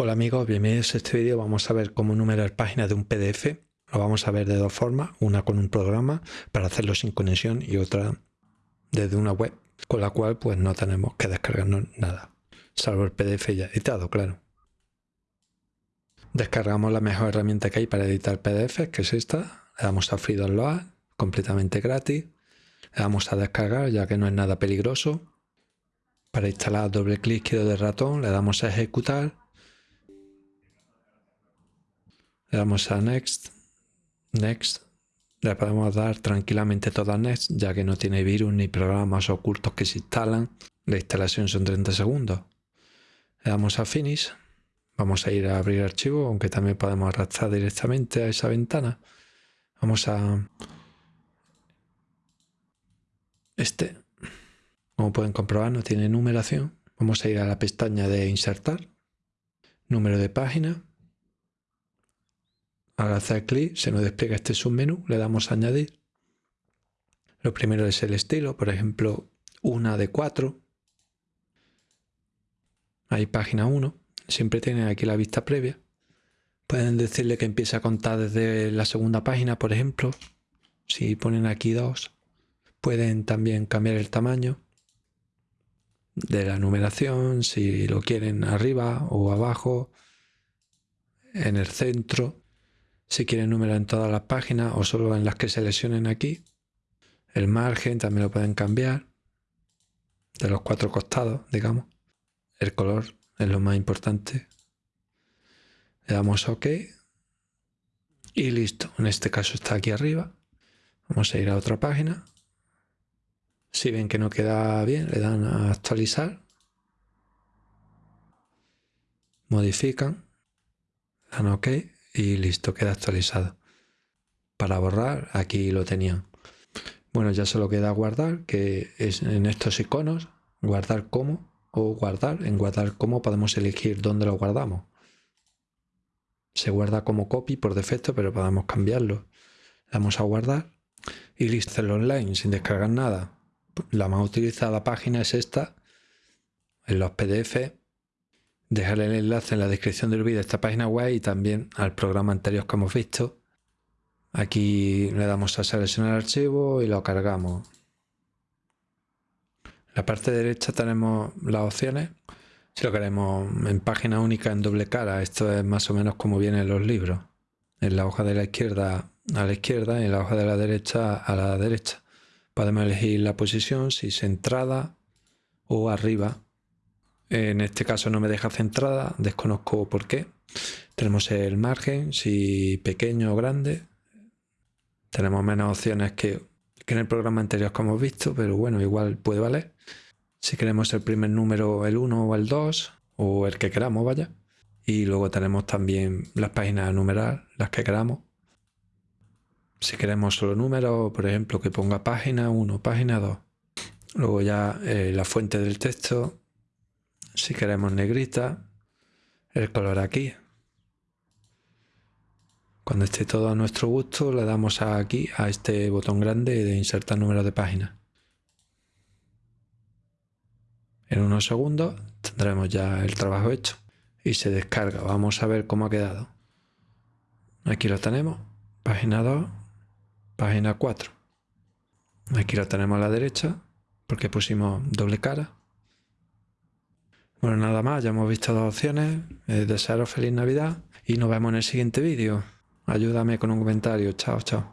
Hola amigos, bienvenidos a este vídeo. Vamos a ver cómo numerar páginas de un PDF. Lo vamos a ver de dos formas, una con un programa para hacerlo sin conexión y otra desde una web, con la cual pues no tenemos que descargarnos nada, salvo el PDF ya editado, claro. Descargamos la mejor herramienta que hay para editar PDF, que es esta. Le damos a Free Download, completamente gratis. Le damos a descargar, ya que no es nada peligroso. Para instalar doble clic izquierdo del ratón, le damos a ejecutar le damos a Next, Next, le podemos dar tranquilamente todo a Next, ya que no tiene virus ni programas ocultos que se instalan. La instalación son 30 segundos. Le damos a Finish. Vamos a ir a abrir archivo, aunque también podemos arrastrar directamente a esa ventana. Vamos a... Este, como pueden comprobar, no tiene numeración. Vamos a ir a la pestaña de insertar. Número de página. Al hacer clic se nos despliega este submenú, le damos a añadir. Lo primero es el estilo, por ejemplo, una de cuatro. Hay página 1, siempre tienen aquí la vista previa. Pueden decirle que empiece a contar desde la segunda página, por ejemplo. Si ponen aquí dos, pueden también cambiar el tamaño de la numeración, si lo quieren arriba o abajo, en el centro si quieren numerar en todas las páginas o solo en las que seleccionen aquí. El margen también lo pueden cambiar de los cuatro costados, digamos. El color es lo más importante. Le damos OK y listo. En este caso está aquí arriba. Vamos a ir a otra página. Si ven que no queda bien, le dan a actualizar. Modifican. Dan OK y listo, queda actualizado. Para borrar, aquí lo tenían. Bueno, ya solo queda guardar, que es en estos iconos, guardar como o guardar. En guardar como podemos elegir dónde lo guardamos. Se guarda como copy por defecto, pero podemos cambiarlo. Damos a guardar y listo, online sin descargar nada. La más utilizada página es esta. En los PDF dejaré el enlace en la descripción del vídeo a esta página web y también al programa anterior que hemos visto. Aquí le damos a seleccionar archivo y lo cargamos. En la parte derecha tenemos las opciones. Si lo queremos en página única en doble cara, esto es más o menos como vienen los libros. En la hoja de la izquierda a la izquierda y en la hoja de la derecha a la derecha. Podemos elegir la posición, si centrada o arriba en este caso no me deja centrada, desconozco por qué. Tenemos el margen, si pequeño o grande. Tenemos menos opciones que, en el programa anterior que hemos visto, pero bueno, igual puede valer. Si queremos el primer número, el 1 o el 2, o el que queramos, vaya. Y luego tenemos también las páginas a numerar, las que queramos. Si queremos solo números, por ejemplo, que ponga página 1, página 2. Luego ya eh, la fuente del texto, si queremos negrita, el color aquí. Cuando esté todo a nuestro gusto, le damos aquí a este botón grande de insertar número de página. En unos segundos tendremos ya el trabajo hecho y se descarga. Vamos a ver cómo ha quedado. Aquí lo tenemos, página 2, página 4. Aquí lo tenemos a la derecha porque pusimos doble cara. Bueno, nada más, ya hemos visto dos opciones. Eh, desearos feliz Navidad y nos vemos en el siguiente vídeo. Ayúdame con un comentario. Chao, chao.